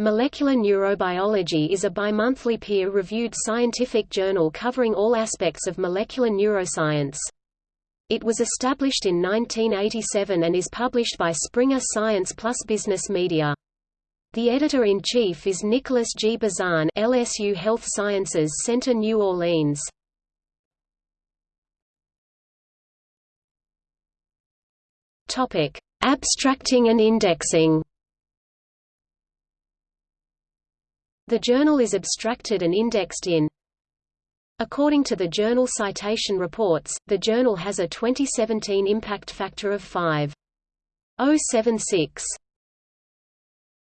Molecular Neurobiology is a bimonthly peer-reviewed scientific journal covering all aspects of molecular neuroscience. It was established in 1987 and is published by Springer Science Plus Business Media. The editor-in-chief is Nicholas G. Bazan LSU Health Sciences Center New Orleans. Abstracting and indexing The journal is abstracted and indexed in According to the Journal Citation Reports, the journal has a 2017 impact factor of 5.076.